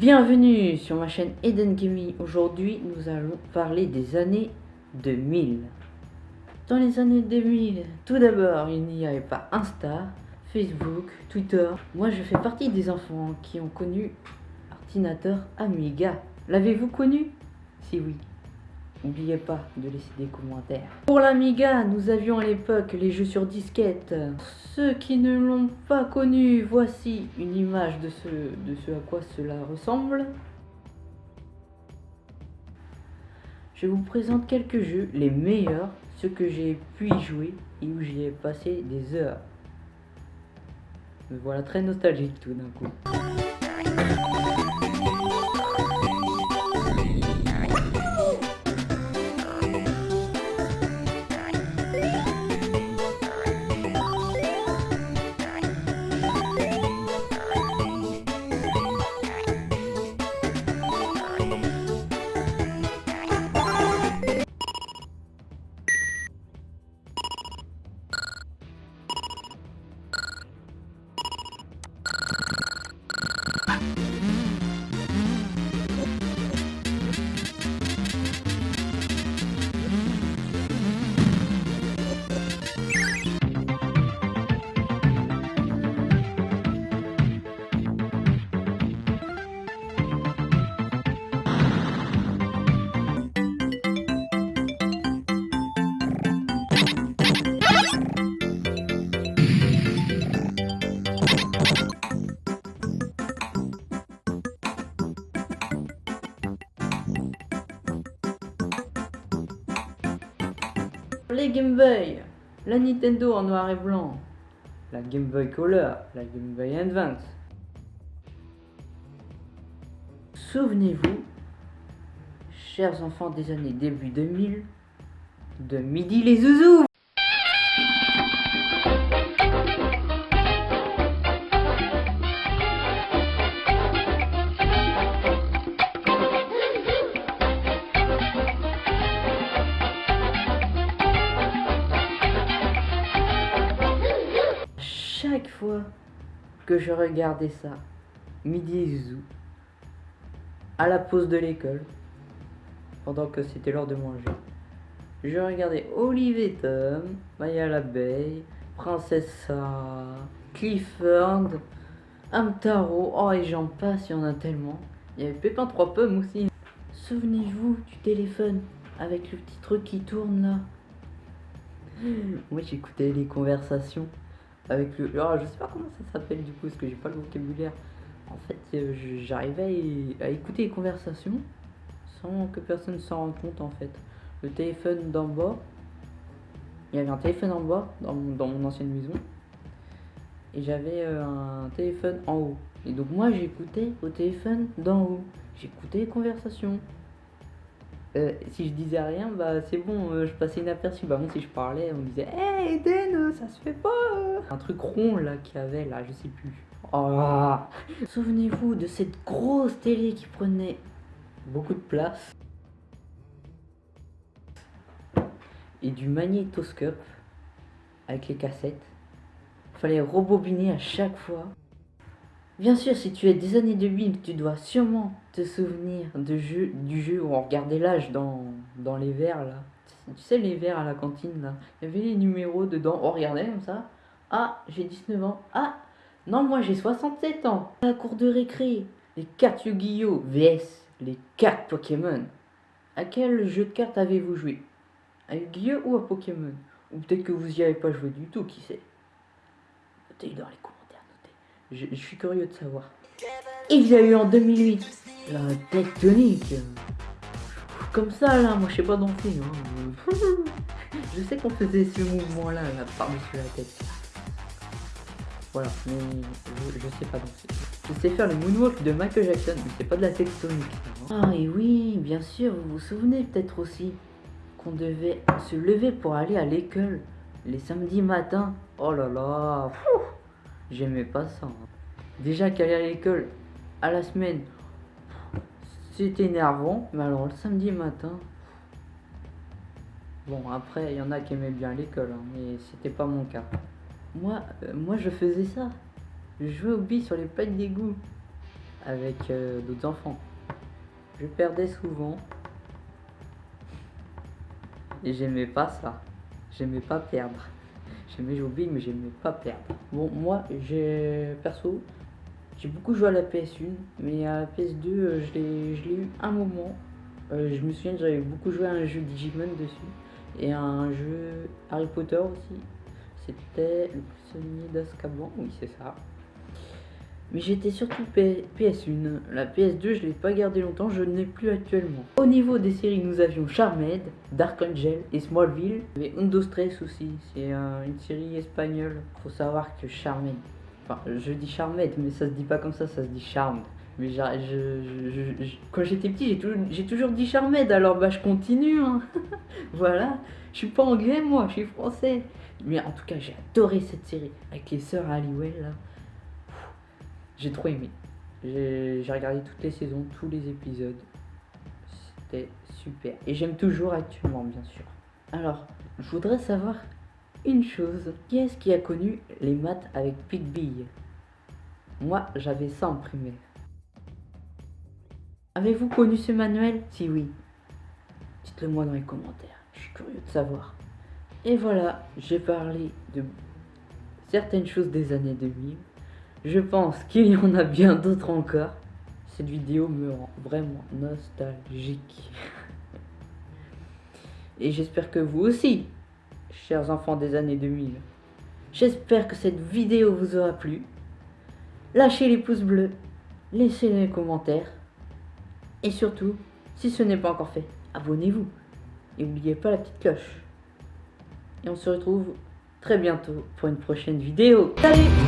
Bienvenue sur ma chaîne Eden Gaming. Aujourd'hui, nous allons parler des années 2000. Dans les années 2000, tout d'abord, il n'y avait pas Insta, Facebook, Twitter. Moi, je fais partie des enfants qui ont connu ordinateur Amiga. L'avez-vous connu? Si oui, N'oubliez pas de laisser des commentaires. Pour l'Amiga, nous avions à l'époque les jeux sur disquette. Ceux qui ne l'ont pas connu, voici une image de ce, de ce à quoi cela ressemble. Je vous présente quelques jeux, les meilleurs, ceux que j'ai pu y jouer et où j'y ai passé des heures. Me voilà très nostalgique tout d'un coup. Les Game Boy, la Nintendo en noir et blanc, la Game Boy Color, la Game Boy Advance. Souvenez-vous, chers enfants des années début 2000, de Midi les Zouzous que je regardais ça, midi et à la pause de l'école, pendant que c'était l'heure de manger, je regardais Olivier Tom, Maya l'abeille, Princesse Clifford, Amtaro, oh et j'en passe, il y en a tellement. Il y avait Pépin 3 pommes aussi. Souvenez-vous du téléphone avec le petit truc qui tourne là. Moi j'écoutais les conversations avec le. Oh, je sais pas comment ça s'appelle du coup, parce que j'ai pas le vocabulaire. En fait, euh, j'arrivais à, écouter les conversations sans que personne s'en rende compte en fait. Le téléphone d'en bas, il y avait un téléphone en bas dans mon, dans mon ancienne maison et j'avais euh, un téléphone en haut. Et donc moi j'écoutais au téléphone d'en haut. J'écoutais les conversations. Euh, si je disais rien, bah c'est bon, euh, je passais inaperçu. Bah bon, si je parlais, on disait Hey Eden, ça se fait pas Un truc rond là qu'il y avait là, je sais plus. Oh. Souvenez-vous de cette grosse télé qui prenait beaucoup de place. Et du magnétoscope avec les cassettes. Fallait rebobiner à chaque fois. Bien sûr, si tu es des années de 2000, tu dois sûrement te souvenir de jeu, du jeu où on regardait l'âge dans, dans les verres là. Tu sais les verres à la cantine là. Il y avait les numéros dedans. On regardait comme ça. Ah, j'ai 19 ans. Ah, non, moi j'ai 67 ans. La cour de récré, les cartes Yu-Gi-Oh! VS, les cartes Pokémon. À quel jeu de cartes avez-vous joué? À Yu-Gi-Oh! ou à Pokémon? Ou peut-être que vous y avez pas joué du tout, qui sait? Notez dans les commentaires. Je, suis curieux de savoir. Il y a eu en 2008 la tectonique. Comme ça là, moi je sais pas danser. Hein. je sais qu'on faisait ce mouvement là, là par-dessus la tête. Voilà, mais je, sais pas danser. Je sais faire le moonwalk de Michael Jackson, mais c'est pas de la tectonique. Hein. Ah et oui, bien sûr, vous vous souvenez peut-être aussi qu'on devait se lever pour aller à l'école les samedis matins. Oh là là, J'aimais pas ça. Hein. Déjà qu'aller à l'école à la semaine, c'était énervant. Mais alors le samedi matin, bon après il y en a qui aimaient bien l'école, hein, mais c'était pas mon cas. Moi, euh, moi je faisais ça. Je jouais au billes sur les plaques d'égout avec euh, d'autres enfants. Je perdais souvent. Et j'aimais pas ça. J'aimais pas perdre. J'aimais jouer big, mais j'aimais pas perdre. Bon, moi, j'ai perso, j'ai beaucoup joué à la PS1, mais à la PS2, euh, je l'ai eu un moment. Euh, je me souviens que j'avais beaucoup joué à un jeu Digimon dessus et à un jeu Harry Potter aussi. C'était le prisonnier d'Azkaban, oui, c'est ça. Mais j'étais surtout PS1. La PS2, je l'ai pas gardé longtemps, je n'ai plus actuellement. Au niveau des séries, nous avions Charmed, Dark Angel et Smallville. Mais Undo Stress aussi, c'est une série espagnole. Faut savoir que Charmed, enfin je dis Charmed, mais ça se dit pas comme ça, ça se dit Charmed. Mais quand j'étais petit, j'ai toujours, dit Charmed, alors bah je continue. Hein. voilà, je suis pas anglais moi, je suis français. Mais en tout cas, j'ai adoré cette série avec les sœurs Halliwell là. J'ai trop aimé. J'ai regardé toutes les saisons, tous les épisodes. C'était super. Et j'aime toujours actuellement, bien sûr. Alors, je voudrais savoir une chose. Qui est-ce qui a connu les maths avec Big Moi, j'avais ça en primaire. Avez-vous connu ce manuel? Si oui, dites-le moi dans les commentaires. Je suis curieux de savoir. Et voilà, j'ai parlé de certaines choses des années 2000. Je pense qu'il y en a bien d'autres encore. Cette vidéo me rend vraiment nostalgique. Et j'espère que vous aussi, chers enfants des années 2000. J'espère que cette vidéo vous aura plu. Lâchez les pouces bleus, laissez les commentaires. Et surtout, si ce n'est pas encore fait, abonnez-vous. Et n'oubliez pas la petite cloche. Et on se retrouve très bientôt pour une prochaine vidéo. Salut